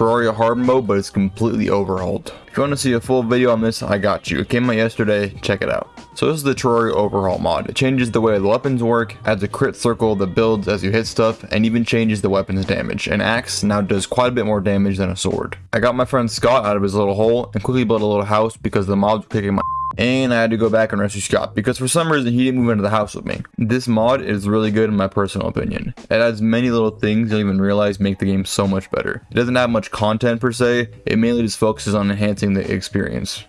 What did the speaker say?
Terraria hard mode, but it's completely overhauled. If you want to see a full video on this, I got you. It came out yesterday, check it out. So this is the Terraria overhaul mod. It changes the way the weapons work, adds a crit circle that builds as you hit stuff, and even changes the weapon's damage. An axe now does quite a bit more damage than a sword. I got my friend Scott out of his little hole and quickly built a little house because the mobs were kicking my and I had to go back and rescue Scott because for some reason he didn't move into the house with me. This mod is really good in my personal opinion. It adds many little things you'll even realize make the game so much better. It doesn't have much content per se, it mainly just focuses on enhancing the experience.